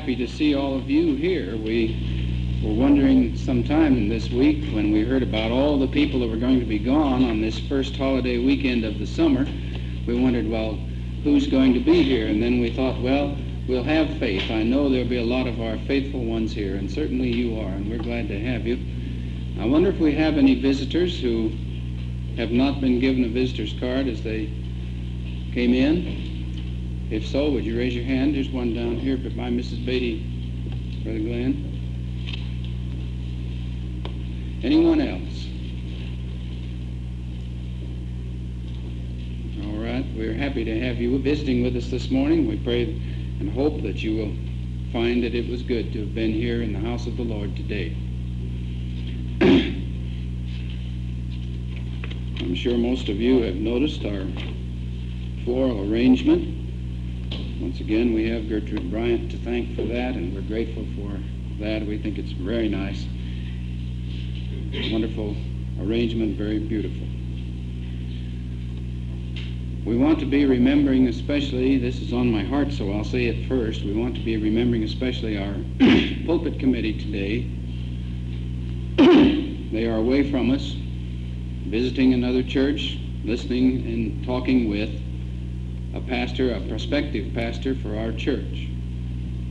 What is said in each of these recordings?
happy to see all of you here. We were wondering sometime this week when we heard about all the people that were going to be gone on this first holiday weekend of the summer, we wondered, well, who's going to be here? And then we thought, well, we'll have faith. I know there'll be a lot of our faithful ones here, and certainly you are, and we're glad to have you. I wonder if we have any visitors who have not been given a visitor's card as they came in. If so, would you raise your hand? There's one down here by Mrs. Beatty, Brother Glenn. Anyone else? All right. We're happy to have you visiting with us this morning. We pray and hope that you will find that it was good to have been here in the house of the Lord today. I'm sure most of you have noticed our floral arrangement. Once again, we have Gertrude Bryant to thank for that, and we're grateful for that. We think it's very nice. Wonderful arrangement, very beautiful. We want to be remembering especially, this is on my heart, so I'll say it first. We want to be remembering especially our pulpit committee today. they are away from us, visiting another church, listening and talking with a pastor, a prospective pastor for our church.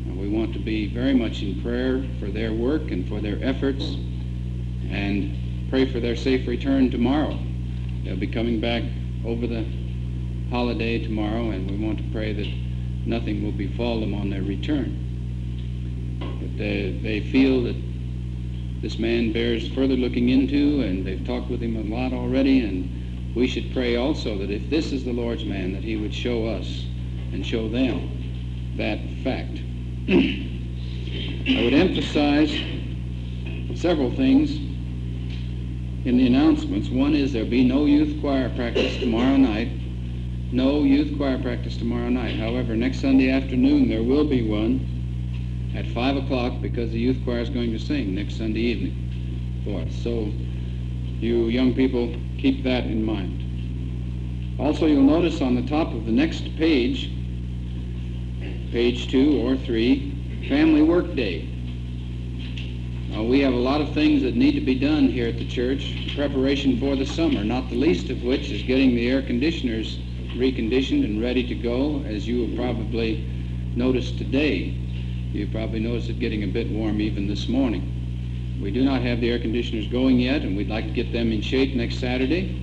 And we want to be very much in prayer for their work and for their efforts and pray for their safe return tomorrow. They'll be coming back over the holiday tomorrow, and we want to pray that nothing will befall them on their return. But they, they feel that this man bears further looking into, and they've talked with him a lot already, and we should pray also that if this is the Lord's man, that he would show us and show them that fact. I would emphasize several things in the announcements. One is there'll be no youth choir practice tomorrow night. No youth choir practice tomorrow night. However, next Sunday afternoon there will be one at 5 o'clock because the youth choir is going to sing next Sunday evening for us. So you young people keep that in mind. Also, you'll notice on the top of the next page, page two or three, Family Work Day. Now, we have a lot of things that need to be done here at the church in preparation for the summer, not the least of which is getting the air conditioners reconditioned and ready to go, as you have probably noticed today. You probably noticed it getting a bit warm even this morning. We do not have the air conditioners going yet, and we'd like to get them in shape next Saturday.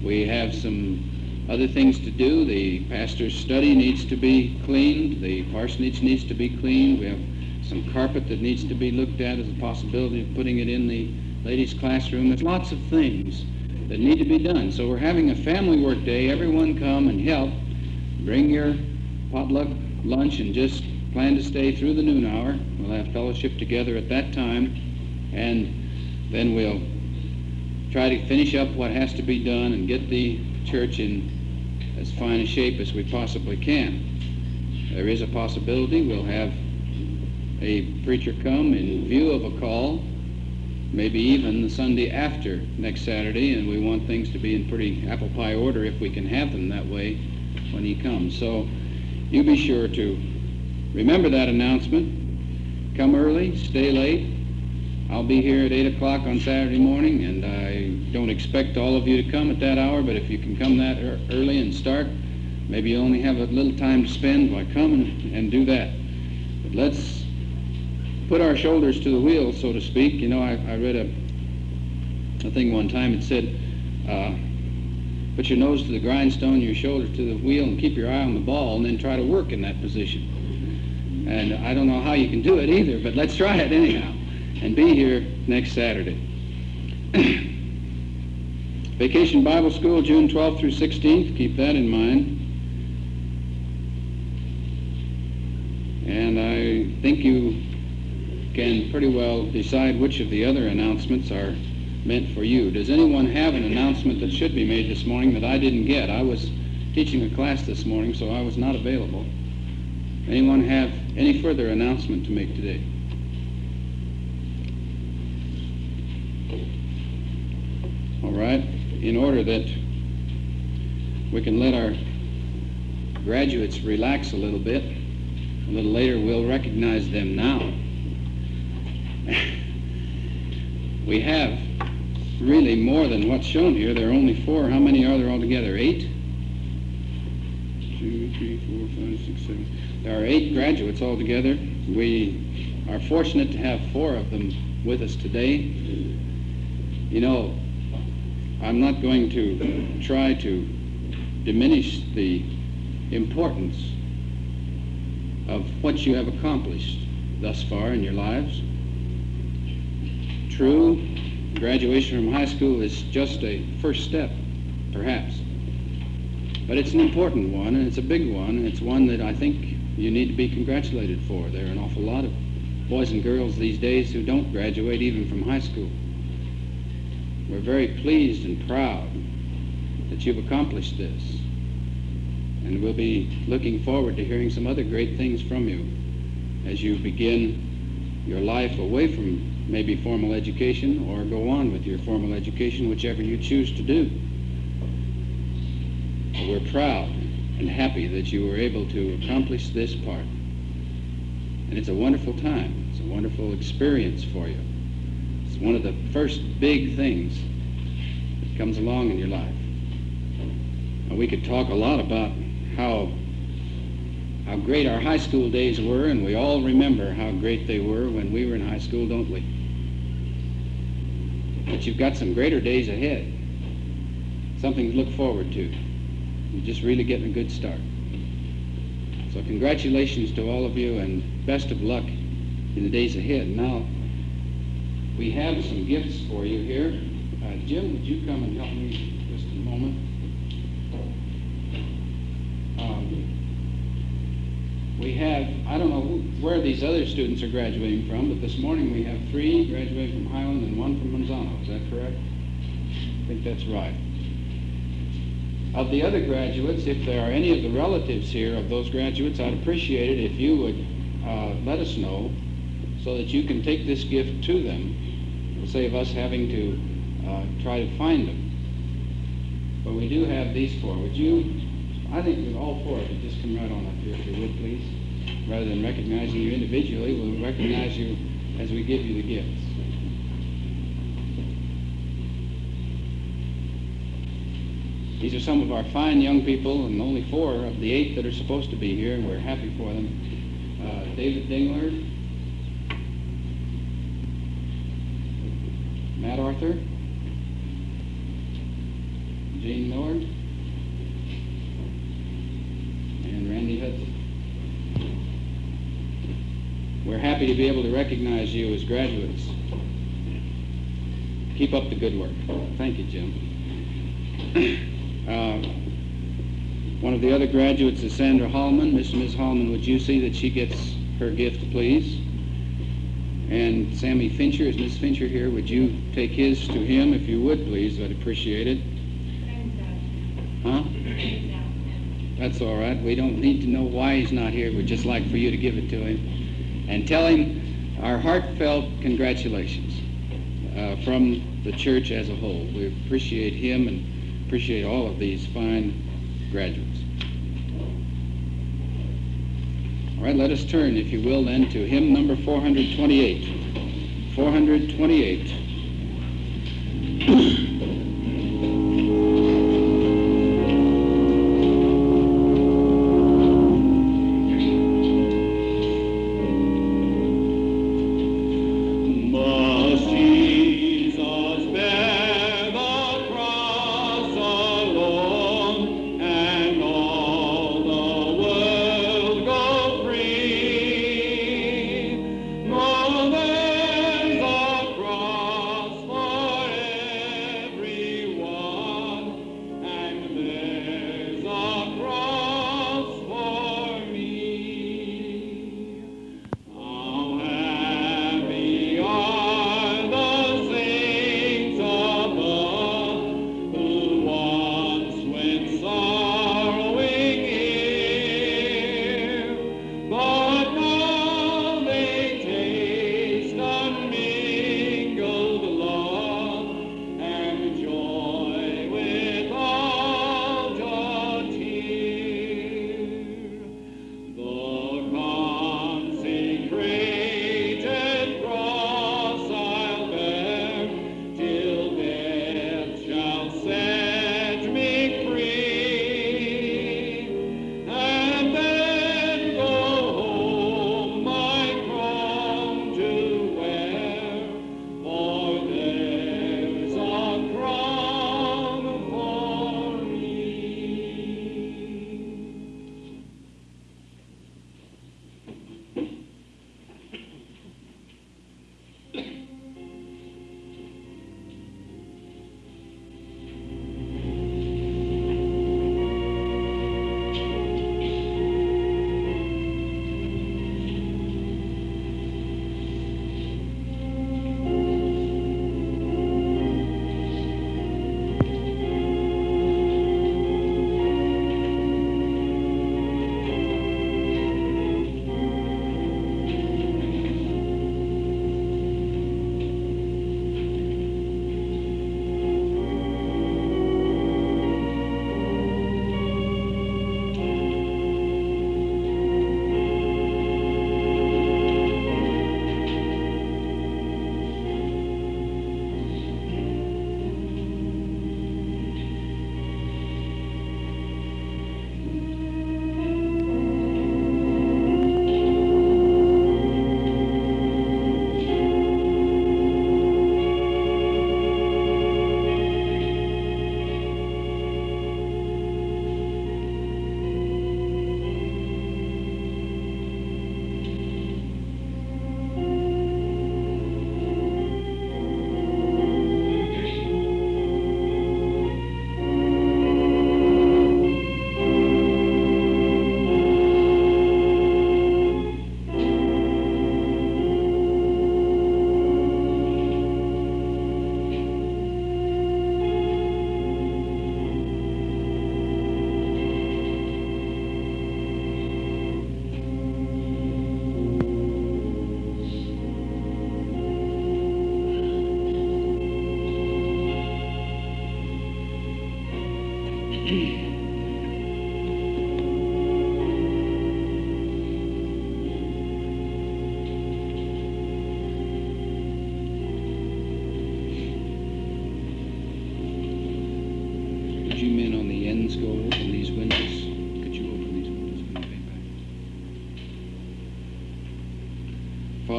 We have some other things to do. The pastor's study needs to be cleaned. The parsonage needs to be cleaned. We have some carpet that needs to be looked at as a possibility of putting it in the ladies' classroom. There's lots of things that need to be done. So we're having a family work day. Everyone come and help. Bring your potluck lunch and just plan to stay through the noon hour. We'll have fellowship together at that time and then we'll try to finish up what has to be done and get the church in as fine a shape as we possibly can. There is a possibility we'll have a preacher come in view of a call, maybe even the Sunday after next Saturday, and we want things to be in pretty apple pie order if we can have them that way when he comes. So you be sure to remember that announcement. Come early, stay late, I'll be here at 8 o'clock on Saturday morning, and I don't expect all of you to come at that hour, but if you can come that early and start, maybe you only have a little time to spend, why come and, and do that. But let's put our shoulders to the wheel, so to speak. You know, I, I read a, a thing one time, it said, uh, put your nose to the grindstone, your shoulder to the wheel, and keep your eye on the ball, and then try to work in that position. And I don't know how you can do it either, but let's try it anyhow and be here next Saturday. Vacation Bible School, June 12th through 16th. Keep that in mind. And I think you can pretty well decide which of the other announcements are meant for you. Does anyone have an announcement that should be made this morning that I didn't get? I was teaching a class this morning, so I was not available. Anyone have any further announcement to make today? Right, in order that we can let our graduates relax a little bit, A little later, we'll recognize them now. we have really more than what's shown here. There are only four. How many are there altogether? Eight? Two, three, four, five, six, seven. There are eight graduates altogether. We are fortunate to have four of them with us today. You know, I'm not going to try to diminish the importance of what you have accomplished thus far in your lives. True, graduation from high school is just a first step, perhaps. But it's an important one, and it's a big one, and it's one that I think you need to be congratulated for. There are an awful lot of boys and girls these days who don't graduate even from high school. We're very pleased and proud that you've accomplished this. And we'll be looking forward to hearing some other great things from you as you begin your life away from maybe formal education or go on with your formal education, whichever you choose to do. We're proud and happy that you were able to accomplish this part. And it's a wonderful time. It's a wonderful experience for you. One of the first big things that comes along in your life. Now, we could talk a lot about how how great our high school days were, and we all remember how great they were when we were in high school, don't we? But you've got some greater days ahead, something to look forward to. You're just really getting a good start. So congratulations to all of you, and best of luck in the days ahead. Now, we have some gifts for you here. Uh, Jim, would you come and help me just a moment? Um, we have, I don't know where these other students are graduating from, but this morning we have three graduating from Highland and one from Manzano. Is that correct? I think that's right. Of the other graduates, if there are any of the relatives here of those graduates, I'd appreciate it if you would uh, let us know so that you can take this gift to them. Save us having to uh, try to find them. But we do have these four. Would you I think all four of you, just come right on up here if you would, please. Rather than recognizing you individually, we'll recognize you as we give you the gifts. These are some of our fine young people, and only four of the eight that are supposed to be here, and we're happy for them. Uh, David Dingler, Matt Arthur, Jane Miller, and Randy Hudson. We're happy to be able to recognize you as graduates. Keep up the good work. Thank you, Jim. uh, one of the other graduates is Sandra Hallman. Miss Miss Hallman, would you see that she gets her gift, please? And Sammy Fincher, is Miss Fincher here? Would you take his to him if you would, please? I'd appreciate it. Huh? That's all right. We don't need to know why he's not here. We'd just like for you to give it to him and tell him our heartfelt congratulations uh, from the church as a whole. We appreciate him and appreciate all of these fine graduates. All right, let us turn, if you will, then to hymn number 428. 428.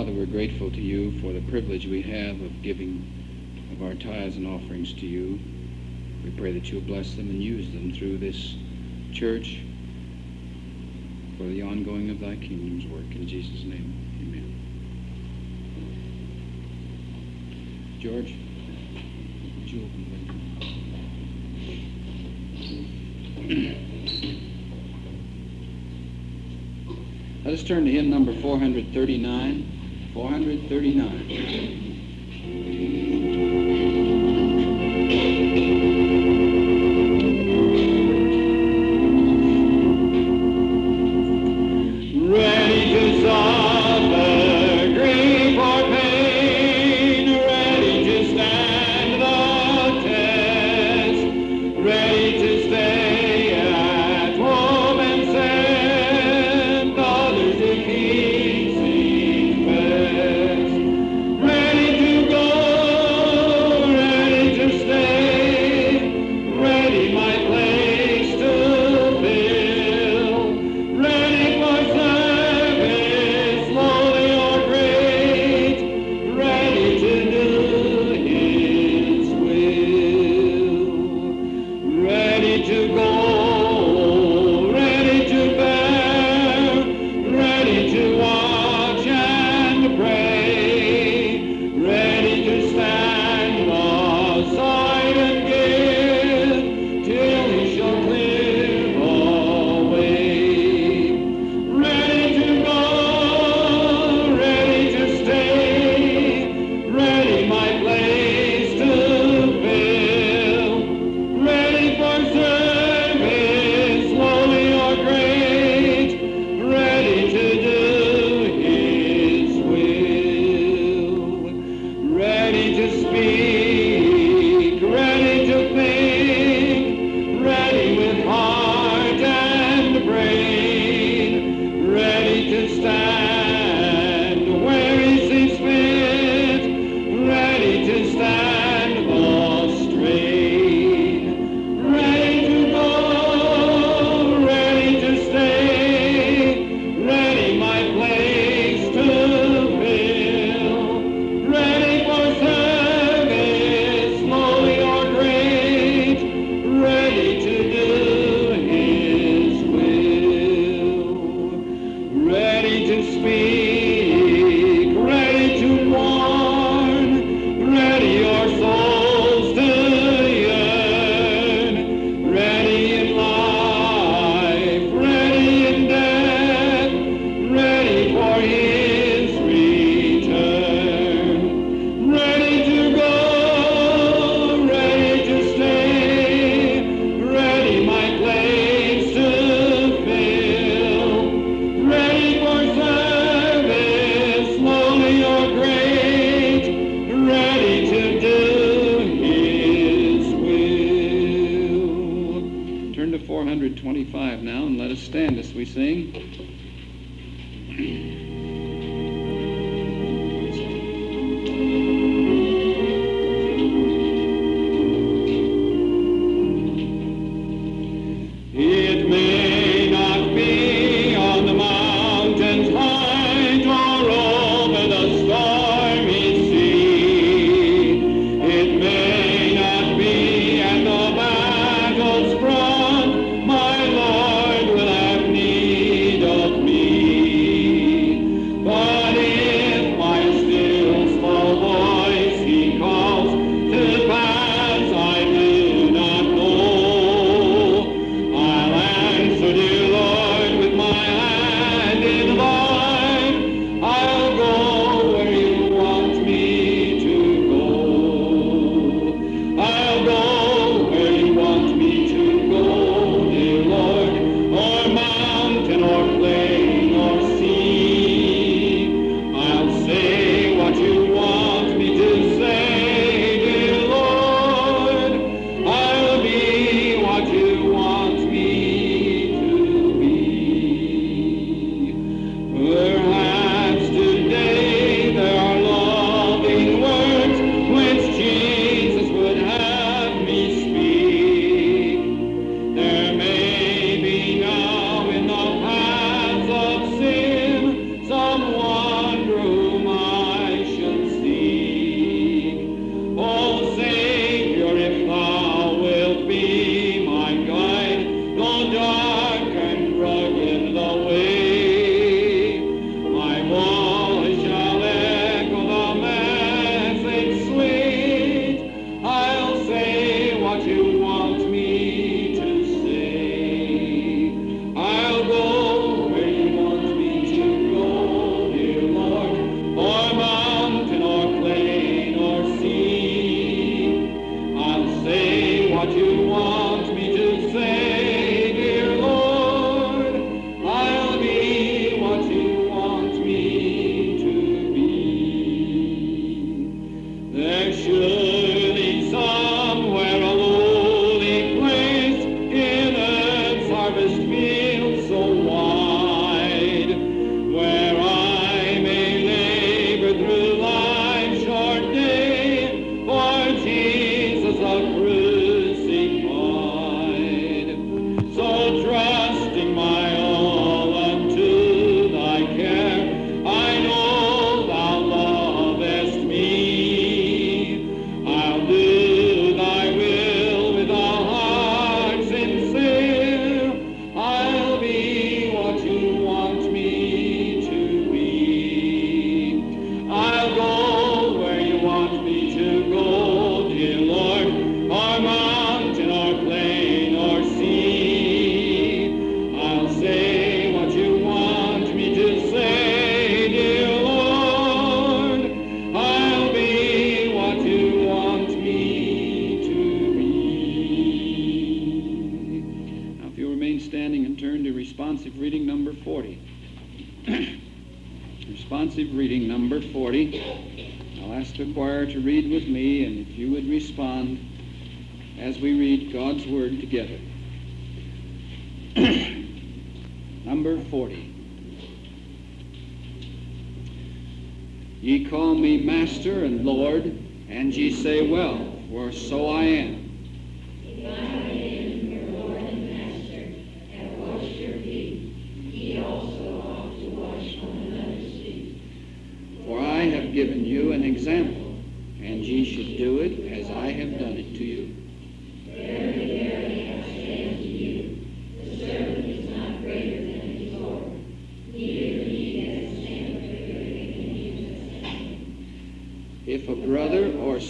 Father, we're grateful to you for the privilege we have of giving of our tithes and offerings to you. We pray that you'll bless them and use them through this church for the ongoing of thy kingdom's work. In Jesus' name, amen. George, would you open Let us turn to hymn number 439. 439.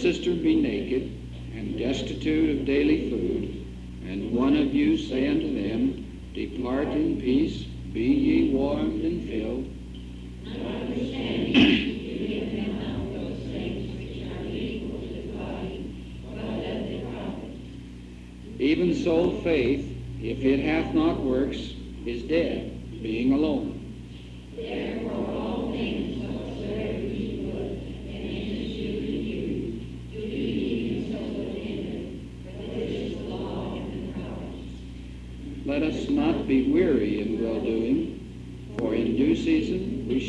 Sister be naked and destitute of daily food, and one of you say unto them, Depart in peace, be ye warmed and filled, Even so, faith, if it hath not works, is dead, being alone.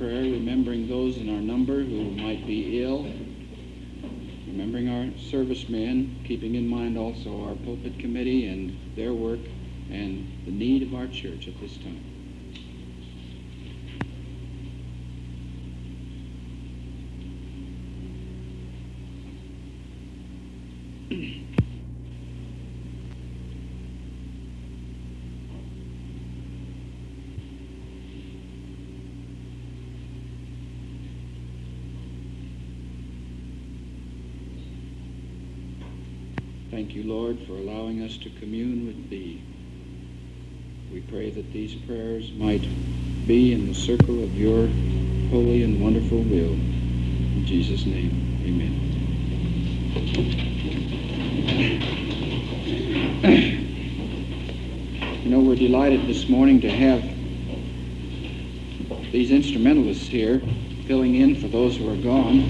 prayer, remembering those in our number who might be ill, remembering our servicemen, keeping in mind also our pulpit committee and their work and the need of our church at this time. Thank you, Lord, for allowing us to commune with Thee. We pray that these prayers might be in the circle of Your holy and wonderful will. In Jesus' name, amen. You know, we're delighted this morning to have these instrumentalists here filling in for those who are gone.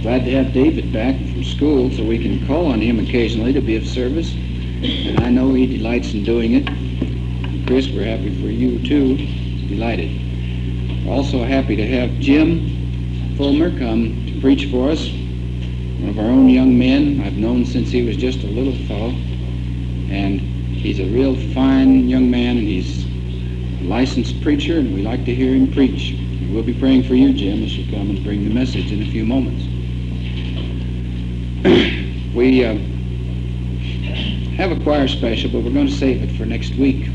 Glad to have David back from school so we can call on him occasionally to be of service. And I know he delights in doing it. Chris, we're happy for you too. Delighted. Also happy to have Jim Fulmer come to preach for us. One of our own young men I've known since he was just a little fellow. And he's a real fine young man and he's a licensed preacher and we like to hear him preach. We'll be praying for you, Jim, as you come and bring the message in a few moments. we uh, have a choir special, but we're going to save it for next week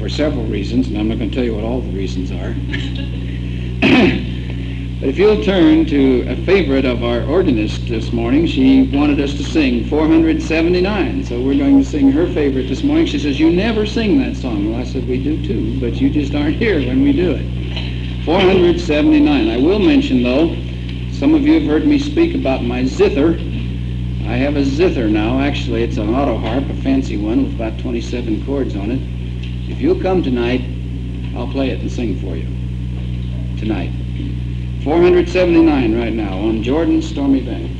for several reasons, and I'm not going to tell you what all the reasons are. but if you'll turn to a favorite of our organist this morning, she wanted us to sing 479, so we're going to sing her favorite this morning. She says, you never sing that song. Well, I said, we do too, but you just aren't here when we do it. 479. I will mention, though, some of you have heard me speak about my zither. I have a zither now. Actually, it's an auto harp, a fancy one with about 27 chords on it. If you'll come tonight, I'll play it and sing for you. Tonight. 479 right now on Jordan's Stormy Banks.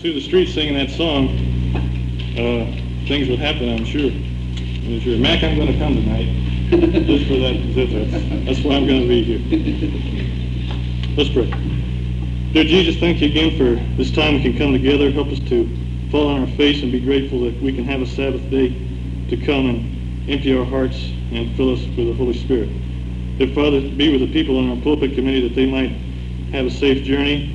Through the streets singing that song, uh, things would happen, I'm sure. I'm sure. Mac, I'm going to come tonight just for that. That's, that's why I'm going to be here. Let's pray. Dear Jesus, thank you again for this time we can come together. Help us to fall on our face and be grateful that we can have a Sabbath day to come and empty our hearts and fill us with the Holy Spirit. Dear Father, be with the people on our pulpit committee that they might have a safe journey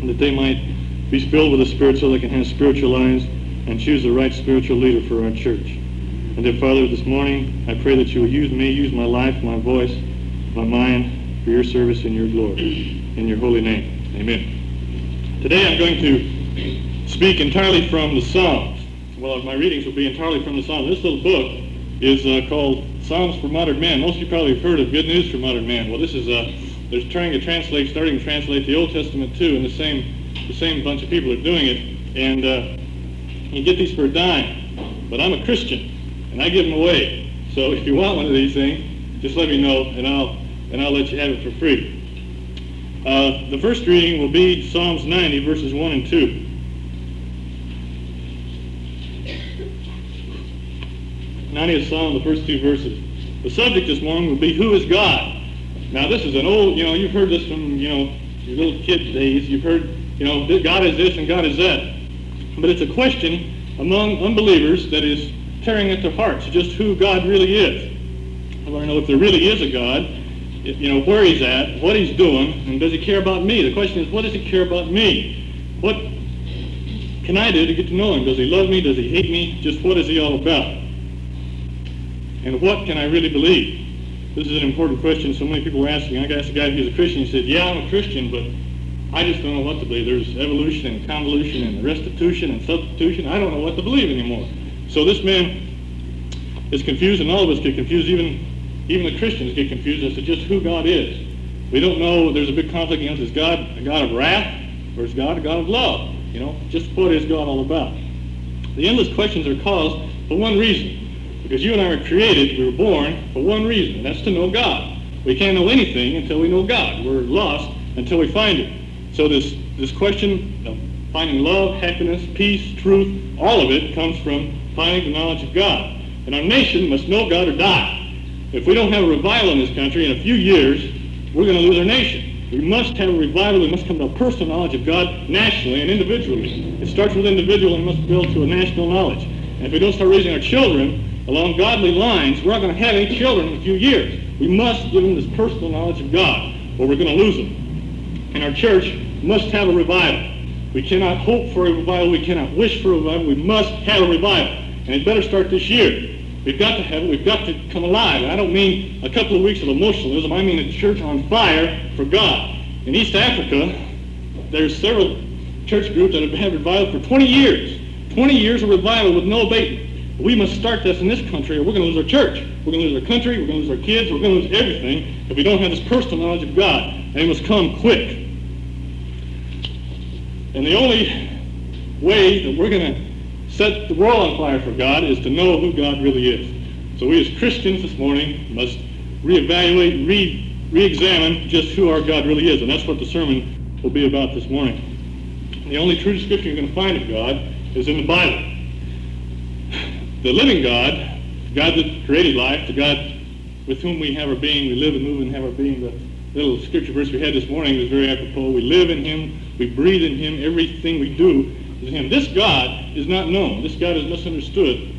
and that they might be filled with the Spirit so they can have spiritual lives and choose the right spiritual leader for our church. And dear Father, this morning I pray that you will use me, use my life, my voice, my mind for your service and your glory. In your holy name. Amen. Today I'm going to speak entirely from the Psalms. Well, my readings will be entirely from the Psalms. This little book is uh, called Psalms for Modern Man. Most of you probably have heard of Good News for Modern Man. Well, this is uh, they're trying to translate, starting to translate the Old Testament too, in the same the same bunch of people are doing it. And uh, you get these for a dime, but I'm a Christian, and I give them away. So if you want one of these things, just let me know, and I'll and I'll let you have it for free. Uh, the first reading will be Psalms 90, verses 1 and 2. 90th Psalm, the first two verses. The subject this morning will be, Who is God? Now this is an old, you know, you've heard this from, you know, your little kid days. You've heard, you know, God is this and God is that. But it's a question among unbelievers that is tearing at their hearts just who God really is. I want to know if there really is a God, if, you know, where he's at, what he's doing, and does he care about me? The question is, what does he care about me? What can I do to get to know him? Does he love me? Does he hate me? Just what is he all about? And what can I really believe? This is an important question so many people were asking. I asked a guy who's a Christian. He said, yeah, I'm a Christian, but I just don't know what to believe. There's evolution and convolution and restitution and substitution. I don't know what to believe anymore. So this man is confused, and all of us get confused. Even even the Christians get confused as to just who God is. We don't know. There's a big conflict. You is God a God of wrath or is God a God of love? You know, just what is God all about? The endless questions are caused for one reason. Because you and I were created, we were born for one reason, that's to know God. We can't know anything until we know God. We're lost until we find Him. So this, this question of finding love, happiness, peace, truth, all of it comes from finding the knowledge of God. And our nation must know God or die. If we don't have a revival in this country in a few years, we're going to lose our nation. We must have a revival. We must come to a personal knowledge of God nationally and individually. It starts with individual and must build to a national knowledge. And if we don't start raising our children along godly lines, we're not going to have any children in a few years. We must give them this personal knowledge of God, or we're going to lose them. And our church must have a revival. We cannot hope for a revival. We cannot wish for a revival. We must have a revival. And it better start this year. We've got to have it. We've got to come alive. I don't mean a couple of weeks of emotionalism. I mean a church on fire for God. In East Africa, there's several church groups that have had revival for 20 years. 20 years of revival with no abatement. We must start this in this country or we're going to lose our church. We're going to lose our country. We're going to lose our kids. We're going to lose everything if we don't have this personal knowledge of God. And it must come quick. And the only way that we're going to set the world on fire for God is to know who God really is. So we as Christians this morning must reevaluate, re, re-examine just who our God really is. And that's what the sermon will be about this morning. The only true description you're going to find of God is in the Bible. The living God, the God that created life, the God with whom we have our being, we live and move and have our being, the little scripture verse we had this morning was very apropos. We live in him, we breathe in him, everything we do is him. This God is not known. This God is misunderstood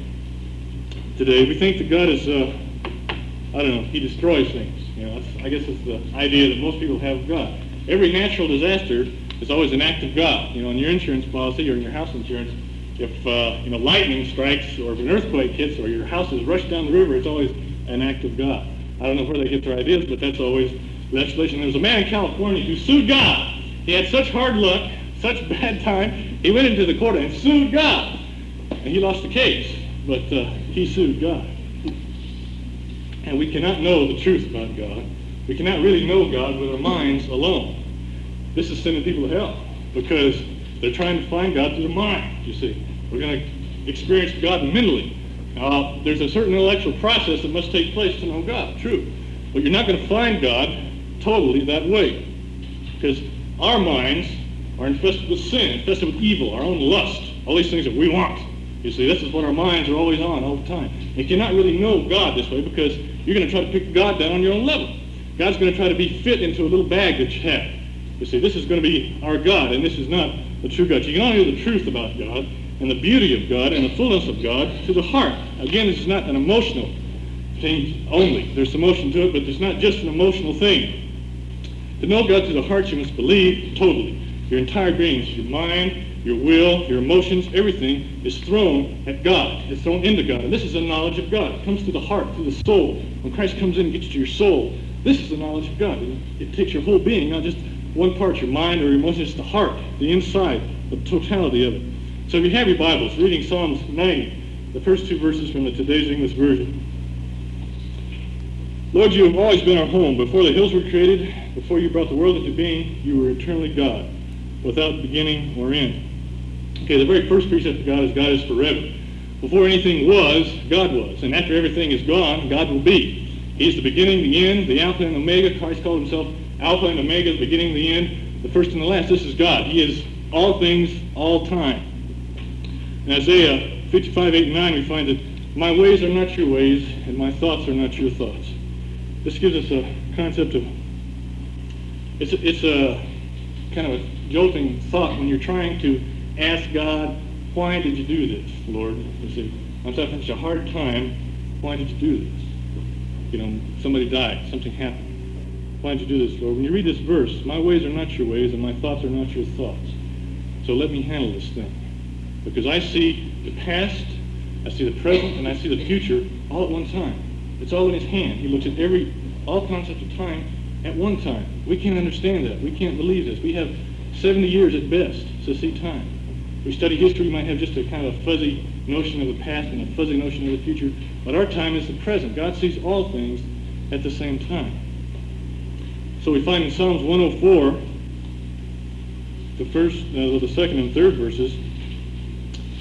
today. We think that God is, uh, I don't know, he destroys things. You know, I guess it's the idea that most people have of God. Every natural disaster is always an act of God. You know, in your insurance policy or in your house insurance, if uh, you know lightning strikes or if an earthquake hits or your house is rushed down the river, it's always an act of God. I don't know where they get their ideas, but that's always legislation. There was a man in California who sued God. He had such hard luck such bad time, he went into the court and sued God. And he lost the case, but uh, he sued God. And we cannot know the truth about God. We cannot really know God with our minds alone. This is sending people to hell because they're trying to find God through the mind, you see. We're going to experience God mentally. Uh, there's a certain intellectual process that must take place to know God, true. But you're not going to find God totally that way. Because our minds are infested with sin, infested with evil, our own lust, all these things that we want. You see, this is what our minds are always on all the time. You cannot really know God this way because you're going to try to pick God down on your own level. God's going to try to be fit into a little bag that you have. You see, this is going to be our God, and this is not the true God. You can only know the truth about God and the beauty of God and the fullness of God to the heart. Again, this is not an emotional thing only. There's emotion to it, but it's not just an emotional thing. To know God to the heart, you must believe totally. Your entire being, your mind, your will, your emotions, everything is thrown at God. It's thrown into God. And this is the knowledge of God. It comes to the heart, to the soul. When Christ comes in and gets to your soul, this is the knowledge of God. It takes your whole being, not just one part, your mind or your emotions, it's the heart, the inside, the totality of it. So if you have your Bibles, reading Psalms 90, the first two verses from the today's English version. Lord, you have always been our home. Before the hills were created, before you brought the world into being, you were eternally God without beginning or end. Okay, the very first precept of God is God is forever. Before anything was, God was. And after everything is gone, God will be. He's the beginning, the end, the Alpha and Omega. Christ called himself Alpha and Omega, the beginning, the end, the first and the last. This is God. He is all things, all time. In Isaiah 55, 8, and 9, we find that my ways are not your ways, and my thoughts are not your thoughts. This gives us a concept of it's, a- it's a kind of a jolting thought when you're trying to ask God, why did you do this, Lord? You see, I'm having such a hard time, why did you do this? You know, somebody died, something happened. Why did you do this, Lord? When you read this verse, my ways are not your ways and my thoughts are not your thoughts. So let me handle this thing. Because I see the past, I see the present, and I see the future all at one time. It's all in his hand. He looks at every, all concepts of time at one time. We can't understand that. We can't believe this. We have 70 years at best to see time. We study history, we might have just a kind of a fuzzy notion of the past and a fuzzy notion of the future, but our time is the present. God sees all things at the same time. So we find in Psalms 104, the first, uh, the second and third verses,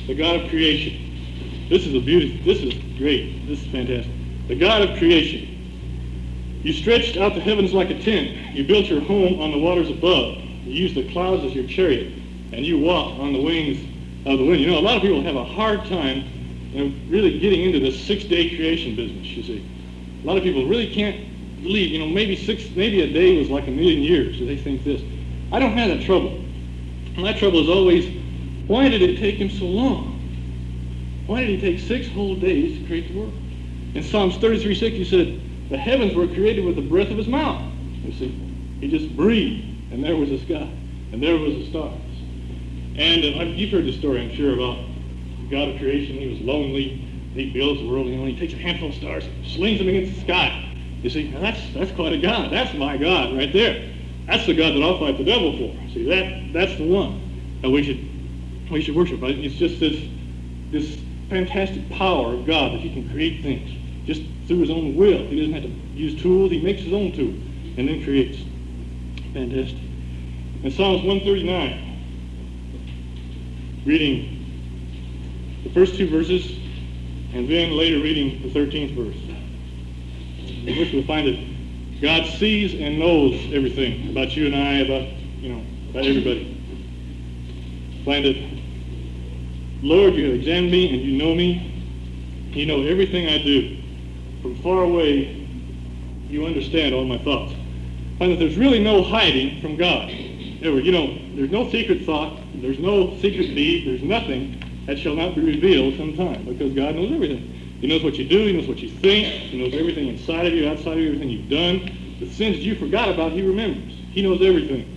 the God of creation. This is a beauty. This is great. This is fantastic. The God of creation. You stretched out the heavens like a tent. You built your home on the waters above. You used the clouds as your chariot, and you walk on the wings of the wind. You know, a lot of people have a hard time you know, really getting into this six-day creation business. You see, a lot of people really can't believe. You know, maybe six, maybe a day was like a million years. They think this. I don't have that trouble. My trouble is always, why did it take him so long? Why did he take six whole days to create the world? In Psalms 33, 6, he said, the heavens were created with the breath of his mouth. You see, he just breathed, and there was the sky, and there was the stars. And uh, you've heard the story, I'm sure, about God of creation. He was lonely. He builds the world. You know, he takes a handful of stars, slings them against the sky. You see, now that's that's quite a God. That's my God right there. That's the God that I'll fight the devil for. See, that that's the one that we should we should worship. It's just this this fantastic power of God that He can create things just through His own will. He doesn't have to use tools. He makes His own tools and then creates. Fantastic. In Psalms 139, reading the first two verses, and then later reading the 13th verse. In which we'll find that God sees and knows everything about you and I, about, you know, about everybody. Find it, Lord, you have examined me and you know me. You know everything I do. From far away, you understand all my thoughts. Find that there's really no hiding from God. Ever, you know, there's no secret thought, there's no secret deed, there's nothing that shall not be revealed sometime because God knows everything. He knows what you do, He knows what you think, He knows everything inside of you, outside of you, everything you've done. The sins you forgot about, He remembers. He knows everything.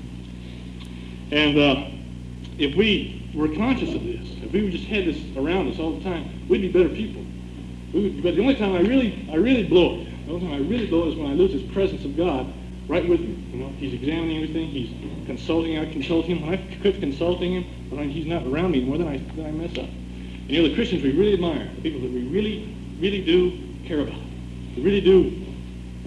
And uh, if we were conscious of this, if we just had this around us all the time, we'd be better people. But the only time I really, I really blow it, the only time I really blow it is when I lose this presence of God right with me. You know, He's examining everything. He's consulting. I consult Him. When I quit consulting Him, when He's not around me more than I, then I mess up. And you know, the Christians we really admire, the people that we really, really do care about, we really do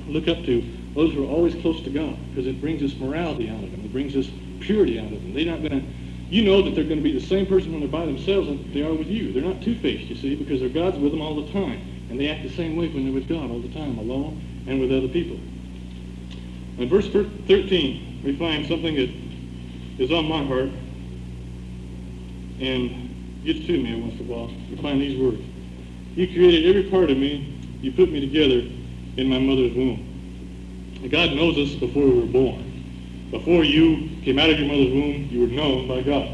look up to, those who are always close to God, because it brings us morality out of them. It brings us purity out of them. They're not going to, you know that they're going to be the same person when they're by themselves that they are with you. They're not two-faced, you see, because their God's with them all the time. And they act the same way when they're with God all the time, alone and with other people. In verse 13, we find something that is on my heart and gets to me once in a while. We find these words. You created every part of me. You put me together in my mother's womb. And God knows us before we were born. Before you came out of your mother's womb, you were known by God.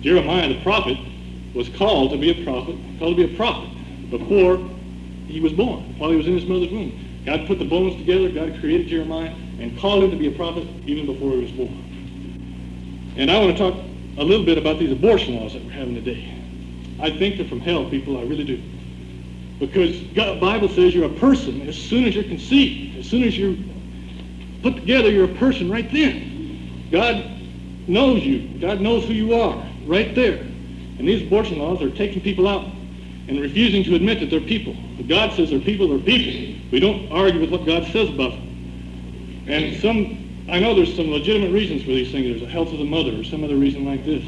Jeremiah the prophet was called to be a prophet, called to be a prophet before he was born, while he was in his mother's womb. God put the bones together, God created Jeremiah, and called him to be a prophet even before he was born. And I want to talk a little bit about these abortion laws that we're having today. I think they're from hell, people, I really do. Because God, Bible says you're a person as soon as you're conceived, as soon as you're put together, you're a person right then. God knows you. God knows who you are right there. And these abortion laws are taking people out and refusing to admit that they're people. God says they're people, they're people. We don't argue with what God says about them. And some, I know there's some legitimate reasons for these things. There's the health of the mother or some other reason like this.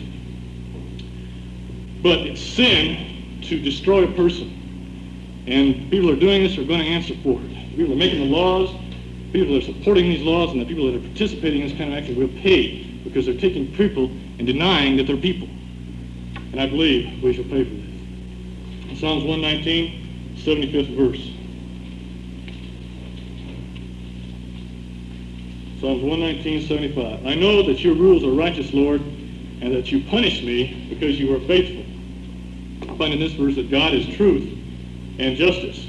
But it's sin to destroy a person. And people are doing this are going to answer for it. People are making the laws. People that are supporting these laws and the people that are participating in this kind of action will pay because they're taking people and denying that they're people. And I believe we shall pay for. In Psalms 119, 75th verse. Psalms 119, 75. I know that your rules are righteous, Lord, and that you punish me because you are faithful. I find in this verse that God is truth and justice.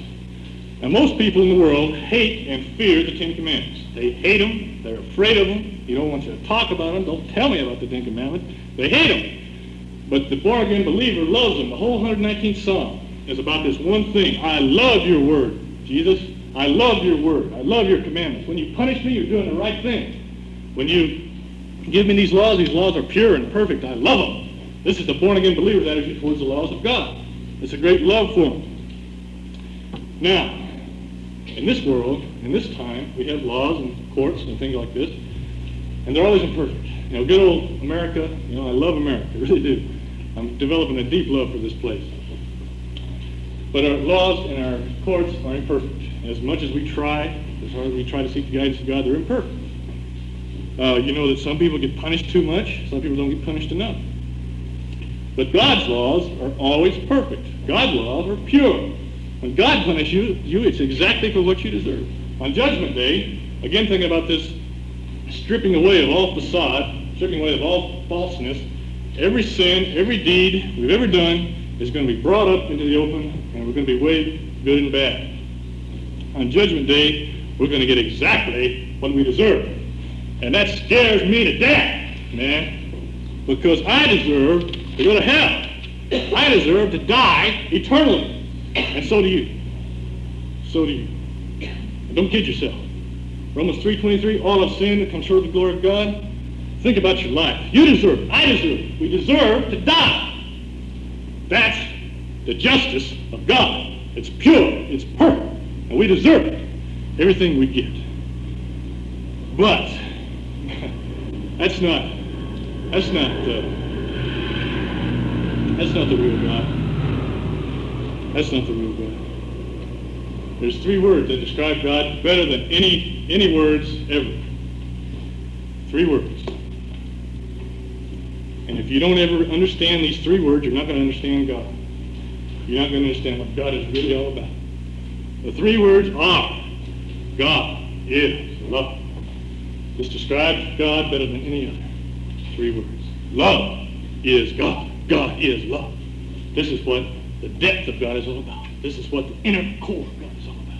Now, most people in the world hate and fear the Ten Commandments. They hate them. They're afraid of them. You don't want you to talk about them. Don't tell me about the Ten Commandments. They hate them. But the born-again believer loves them. The whole 119th Psalm is about this one thing. I love your word, Jesus. I love your word. I love your commandments. When you punish me, you're doing the right thing. When you give me these laws, these laws are pure and perfect. I love them. This is the born-again believer's attitude towards the laws of God. It's a great love for them. Now, in this world, in this time, we have laws and courts and things like this, and they're always imperfect. You know, good old America, you know, I love America, I really do. I'm developing a deep love for this place. But our laws and our courts are imperfect. As much as we try, as hard as we try to seek the guidance of God, they're imperfect. Uh, you know that some people get punished too much, some people don't get punished enough. But God's laws are always perfect. God's laws are pure. When God punishes you, you, it's exactly for what you deserve. On Judgment Day, again thinking about this stripping away of all facade, stripping away of all falseness, every sin, every deed we've ever done is going to be brought up into the open, and we're going to be weighed good and bad. On Judgment Day, we're going to get exactly what we deserve. And that scares me to death, man, because I deserve to go to hell. I deserve to die eternally. And so do you. So do you. Don't kid yourself. Romans 3.23, all have sinned and come short of the glory of God. Think about your life. You deserve it. I deserve it. We deserve to die. That's the justice of God. It's pure. It's perfect. And we deserve it. Everything we get. But that's not that's not uh, that's not the real God. That's not the real God. There's three words that describe God better than any any words ever. Three words. And if you don't ever understand these three words, you're not going to understand God. You're not going to understand what God is really all about. The three words are God is love. This describes God better than any other. Three words. Love is God. God is love. This is what the depth of God is all about. This is what the inner core of God is all about.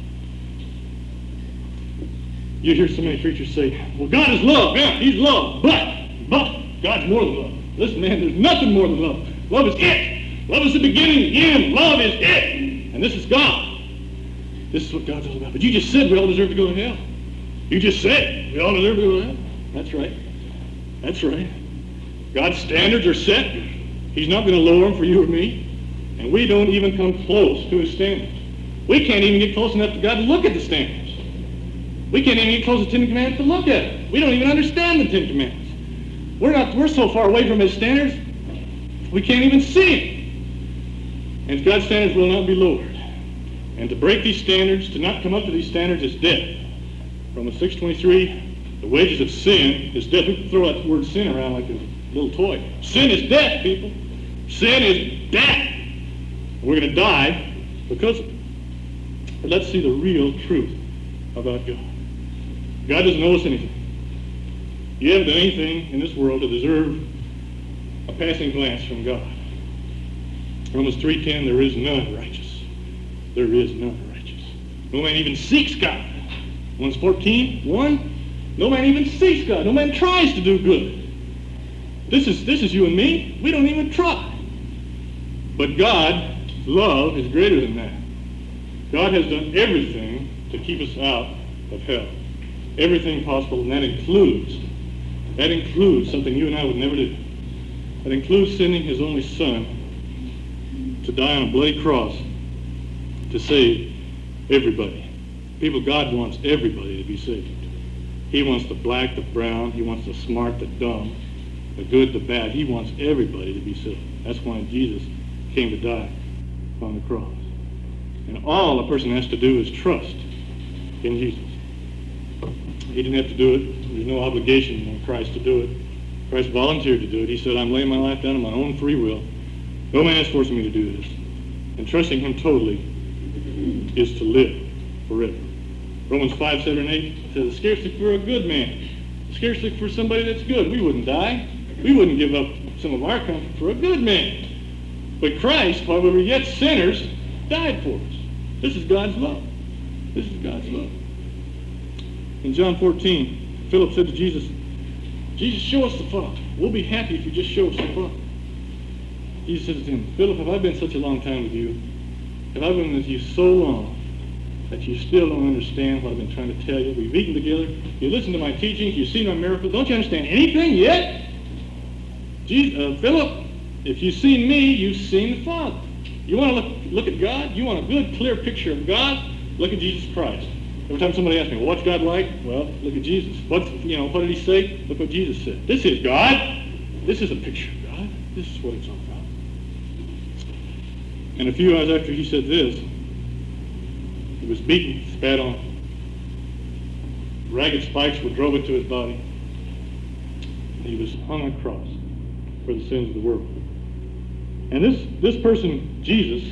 You hear so many preachers say, well, God is love. Yeah, he's love. But, but, God's more than love. Listen, man, there's nothing more than love. Love is it. Love is the beginning, the end. Love is it. And this is God. This is what God's all about. But you just said we all deserve to go to hell. You just said we all deserve to go to hell. That's right. That's right. God's standards are set. He's not going to lower them for you or me. And we don't even come close to his standards. We can't even get close enough to God to look at the standards. We can't even get close to the Ten Commandments to look at it. We don't even understand the Ten Commandments. We're not. We're so far away from his standards, we can't even see it. And God's standards will not be lowered. And to break these standards, to not come up to these standards is death. Romans 6.23, the wages of sin is death. We throw that word sin around like a little toy. Sin is death, people. Sin is death. We're going to die because of it. Let's see the real truth about God. God doesn't owe us anything. You haven't done anything in this world to deserve a passing glance from God. Romans 3.10, there is none righteous. There is none righteous. No man even seeks God. Romans 14, 1, no man even seeks God. No man tries to do good. This is, this is you and me. We don't even try. But God, love is greater than that. God has done everything to keep us out of hell. Everything possible, and that includes, that includes something you and I would never do. That includes sending his only son to die on a bloody cross to save everybody. People, God wants everybody to be saved. He wants the black, the brown. He wants the smart, the dumb, the good, the bad. He wants everybody to be saved. That's why Jesus came to die on the cross. And all a person has to do is trust in Jesus. He didn't have to do it. There's no obligation on Christ to do it. Christ volunteered to do it. He said, I'm laying my life down on my own free will. No man is forcing me to do this. And trusting him totally is to live forever. Romans 5, 7, and 8 says, Scarcely for a good man scarcely for somebody that's good. We wouldn't die. We wouldn't give up some of our comfort for a good man. But Christ, while we were yet sinners, died for us. This is God's love. This is God's love. In John 14, Philip said to Jesus, Jesus, show us the Father. We'll be happy if you just show us the Father. Jesus said to him, Philip, have I been such a long time with you? Have I been with you so long that you still don't understand what I've been trying to tell you? We've eaten together. You listen to my teachings. You've seen my miracles. Don't you understand anything yet? Jesus, uh, Philip, if you've seen me, you've seen the Father. You want to look, look at God? You want a good, clear picture of God? Look at Jesus Christ. Every time somebody asks me, well, what's God like? Well, look at Jesus. What, you know, what did he say? Look what Jesus said. This is God. This is a picture of God. This is what it's all about. And a few hours after he said this, he was beaten, spat on. Ragged spikes were drove into his body. He was hung on a cross for the sins of the world. And this, this person, Jesus,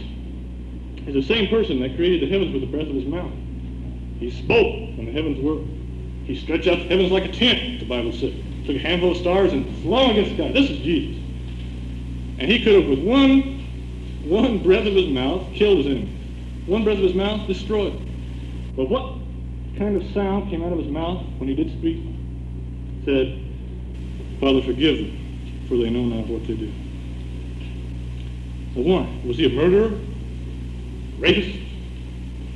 is the same person that created the heavens with the breath of his mouth. He spoke when the heavens were. He stretched out the heavens like a tent, the Bible said. Took a handful of stars and flung against the sky. This is Jesus. And he could have, with one one breath of his mouth killed his enemy. One breath of his mouth destroyed. But what kind of sound came out of his mouth when he did speak? said, Father, forgive them, for they know not what they do. Well, one, was he a murderer? Rapist?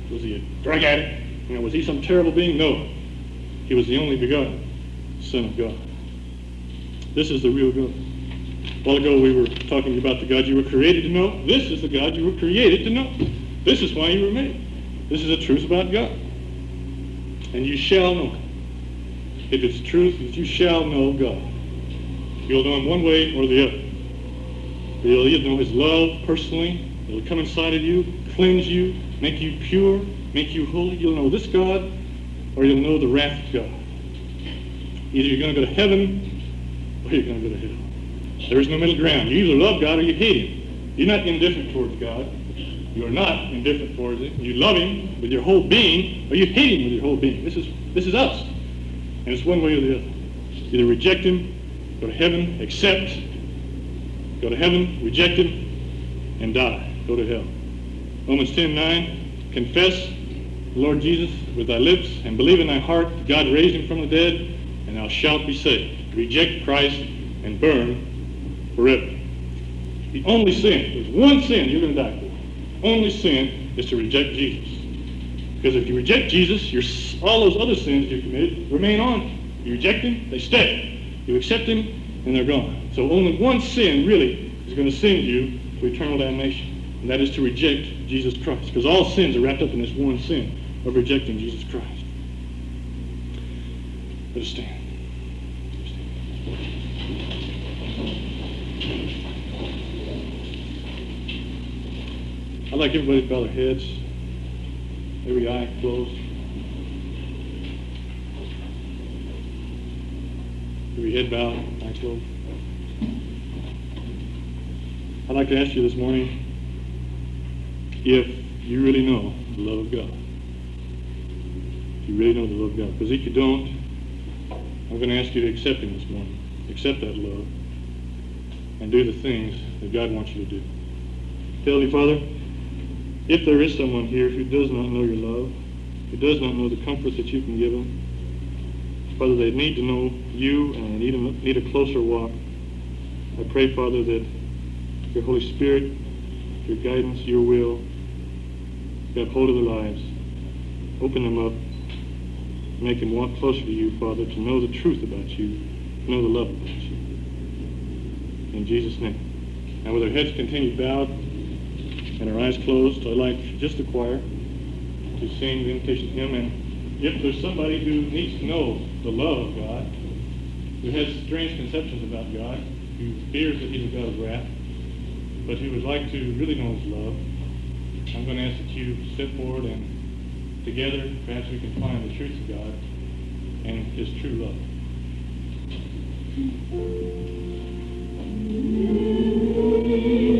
Was he a drug addict? You know, was he some terrible being? No. He was the only begotten Son of God. This is the real God. A while ago we were talking about the God you were created to know. This is the God you were created to know. This is why you were made. This is the truth about God. And you shall know If it's truth, you shall know God. You'll know him one way or the other. You'll either know his love personally. It'll come inside of you, cleanse you, make you pure, make you holy. You'll know this God or you'll know the wrath of God. Either you're going to go to heaven or you're going to go to hell. There is no middle ground. You either love God or you hate him. You're not indifferent towards God. You are not indifferent towards him. You love him with your whole being or you hate him with your whole being. This is, this is us. And it's one way or the other. Either reject him, go to heaven, accept, go to heaven, reject him, and die. Go to hell. Romans 10, 9, confess the Lord Jesus with thy lips and believe in thy heart that God raised him from the dead, and thou shalt be saved. Reject Christ and burn forever. The only sin, there's one sin you're going to die for. Only sin is to reject Jesus. Because if you reject Jesus, all those other sins you committed remain on you. You reject him, they stay. You accept him, and they're gone. So only one sin really is going to send you to eternal damnation, and that is to reject Jesus Christ. Because all sins are wrapped up in this one sin of rejecting Jesus Christ. Let us stand. I'd like everybody to bow their heads, every eye closed, every head bowed, eye closed. I'd like to ask you this morning if you really know the love of God. If you really know the love of God. Because if you don't, I'm going to ask you to accept Him this morning. Accept that love and do the things that God wants you to do. Heavenly Father, if there is someone here who does not know your love, who does not know the comfort that you can give them, Father, they need to know you and need a, need a closer walk. I pray, Father, that your Holy Spirit, your guidance, your will, grab hold of their lives, open them up, make them walk closer to you, Father, to know the truth about you, to know the love about you. In Jesus' name. And with our heads continued bowed, and our eyes closed, I'd like just the choir to sing the invitation hymn. And if there's somebody who needs to know the love of God, who has strange conceptions about God, who fears that he's a God of wrath, but who would like to really know his love, I'm going to ask that you step forward and together perhaps we can find the truth of God and his true love.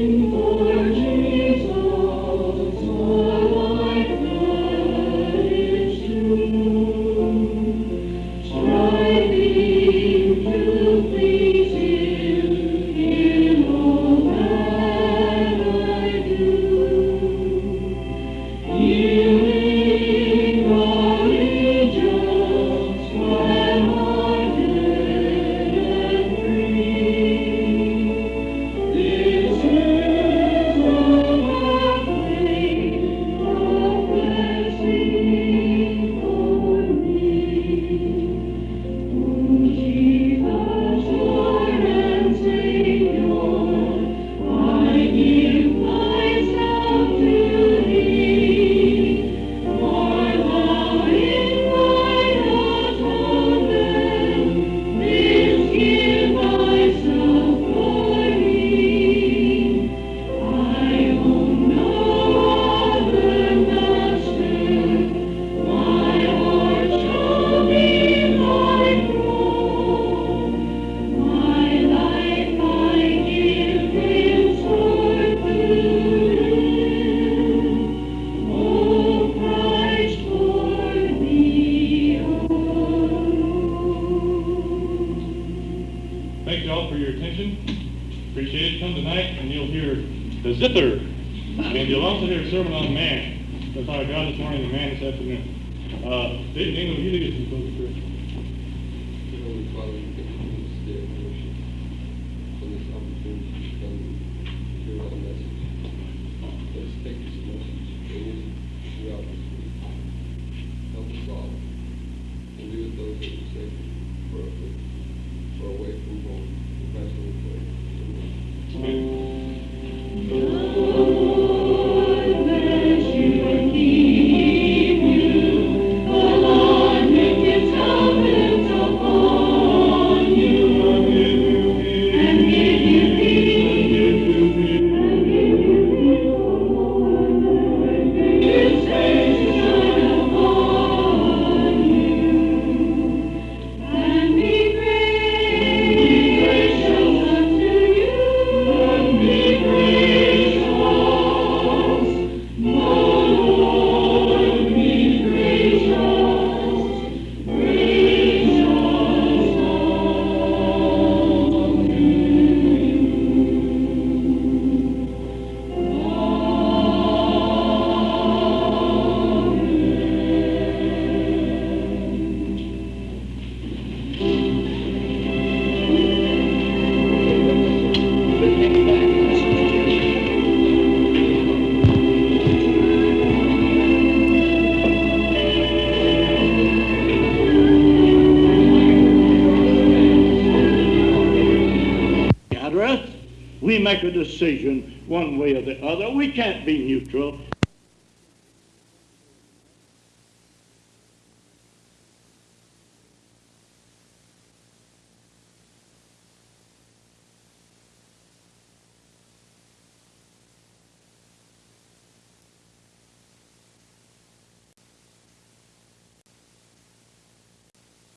make a decision one way or the other. We can't be neutral.